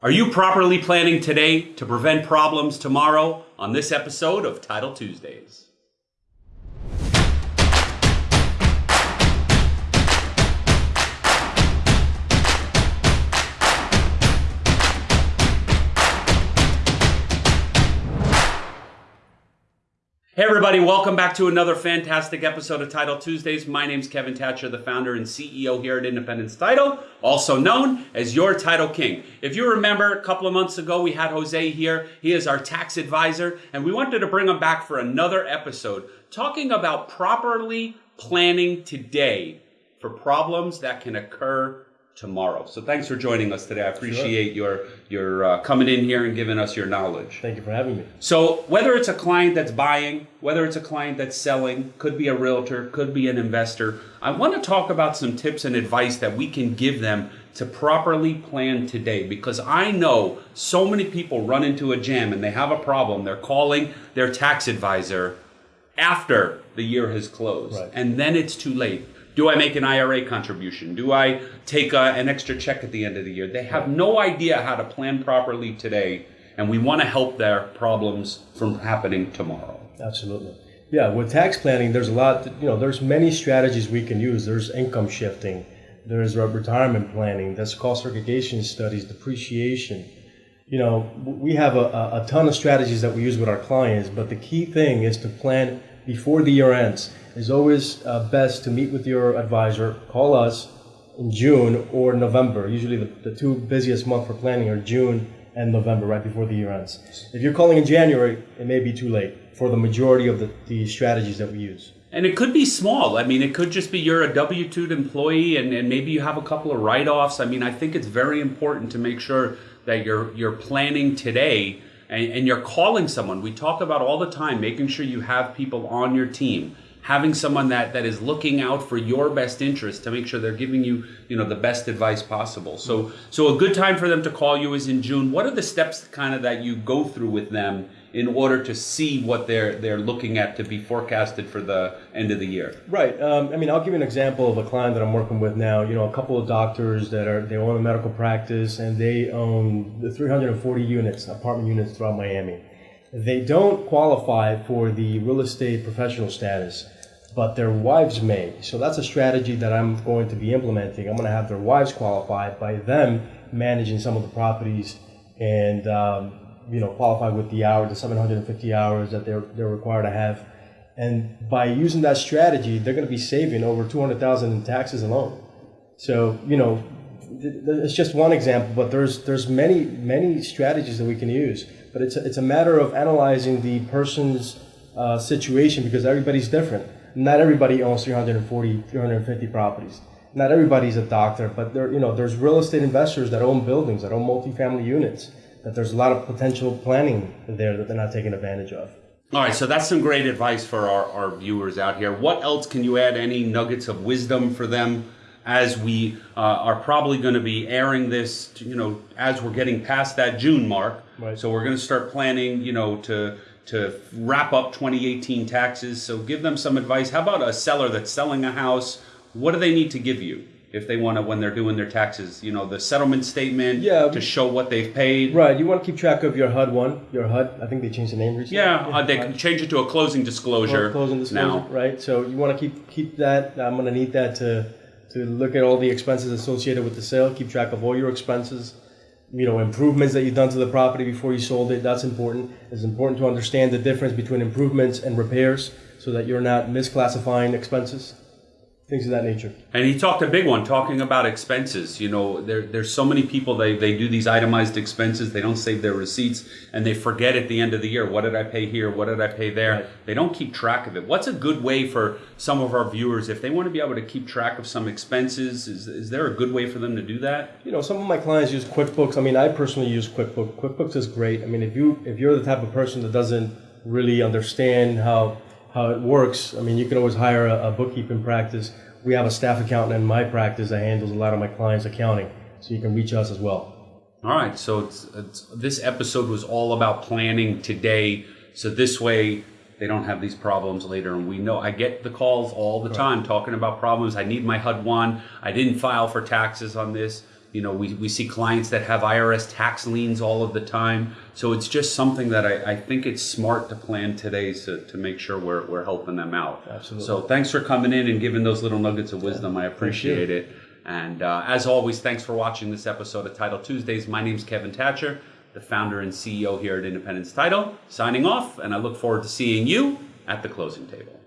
Are you properly planning today to prevent problems tomorrow on this episode of Title Tuesdays? Hey, everybody, welcome back to another fantastic episode of Title Tuesdays. My name's Kevin Thatcher, the founder and CEO here at Independence Title, also known as your Title King. If you remember, a couple of months ago, we had Jose here. He is our tax advisor, and we wanted to bring him back for another episode talking about properly planning today for problems that can occur tomorrow. So thanks for joining us today. I appreciate your your uh, coming in here and giving us your knowledge. Thank you for having me. So whether it's a client that's buying, whether it's a client that's selling, could be a realtor, could be an investor, I want to talk about some tips and advice that we can give them to properly plan today because I know so many people run into a jam and they have a problem. They're calling their tax advisor after the year has closed Right. and then it's too late. Do I make an IRA contribution? Do I take uh, an extra check at the end of the year? They have no idea how to plan properly today, and we want to help their problems from happening tomorrow. Absolutely. Yeah, with tax planning, there's a lot, you know, there's many strategies we can use. There's income shifting, there's retirement planning, there's cost segregation studies, depreciation. You know, we have a, a, a ton of strategies that we use with our clients, but the key thing is to plan before the year ends. It's always uh, best to meet with your advisor, call us in June or November. Usually the, the two busiest months for planning are June and November, right before the year ends. If you're calling in January, it may be too late for the majority of the, the strategies that we use. And it could be small. I mean, it could just be you're a W 2 employee and, and maybe you have a couple of write offs. I mean, I think it's very important to make sure that you're, you're planning today and, and you're calling someone. We talk about all the time making sure you have people on your team. Having someone that, that is looking out for your best interest to make sure they're giving you, you know, the best advice possible. So, so a good time for them to call you is in June. What are the steps kind of that you go through with them in order to see what they're they're looking at to be forecasted for the end of the year? Right. Um, I mean, I'll give you an example of a client that I'm working with now. You know, a couple of doctors that are they own a medical practice and they own the 340 units, apartment units throughout Miami. They don't qualify for the real estate professional status, but their wives may. So that's a strategy that I'm going to be implementing. I'm going to have their wives qualified by them managing some of the properties and um, you know qualify with the hours, the 750 hours that they're they're required to have. And by using that strategy, they're going to be saving over 200,000 in taxes alone. So, you know, it's just one example, but there's there's many many strategies that we can use. But it's a, it's a matter of analyzing the person's uh, situation because everybody's different. Not everybody owns 340, 350 properties. Not everybody's a doctor, but there you know there's real estate investors that own buildings, that own multifamily units. That there's a lot of potential planning there that they're not taking advantage of. All right, so that's some great advice for our, our viewers out here. What else can you add? Any nuggets of wisdom for them as we uh, are probably going to be airing this, you know, as we're getting past that June mark. Right. So we're going to start planning, you know, to to wrap up 2018 taxes. So give them some advice. How about a seller that's selling a house? What do they need to give you if they want to when they're doing their taxes? You know, the settlement statement Yeah. to show what they've paid. Right. You want to keep track of your HUD one, your HUD. I think they changed the name recently. Yeah, uh, they HUD. can change it to a closing disclosure closing disclosure, now. right? So you want to keep keep that. I'm going to need that to to look at all the expenses associated with the sale. Keep track of all your expenses. You know, improvements that you've done to the property before you sold it. That's important. It's important to understand the difference between improvements and repairs, so that you're not misclassifying expenses, things of that nature. And he talked a big one, talking about expenses. You know, there, there's so many people they, they do these itemized expenses. They don't save their receipts, and they forget at the end of the year what did I pay here, what did I pay there. Right. They don't keep track of it. What's a good way for some of our viewers if they want to be able to keep track of some expenses? Is, is there a good way for them to do that? You know, some of my clients use QuickBooks. I mean, I personally use QuickBooks. QuickBooks is great. I mean, if you if you're the type of person that doesn't really understand how how it works, I mean, you can always hire a, a bookkeeping practice. We have a staff accountant in my practice that handles a lot of my clients' accounting, so you can reach us as well. All right, so it's, it's, this episode was all about planning today, so this way they don't have these problems later. And we know I get the calls all the time talking about problems. I need my HUD one. I didn't file for taxes on this. You know, we, we see clients that have IRS tax liens all of the time. So it's just something that I, I think it's smart to plan today to, to make sure we're, we're helping them out. Absolutely. So thanks for coming in and giving those little nuggets of wisdom. I appreciate it. And uh, as always, thanks for watching this episode of Title Tuesdays. My name is Kevin Thatcher, the founder and CEO here at Independence Title, signing off, and I look forward to seeing you at the closing table.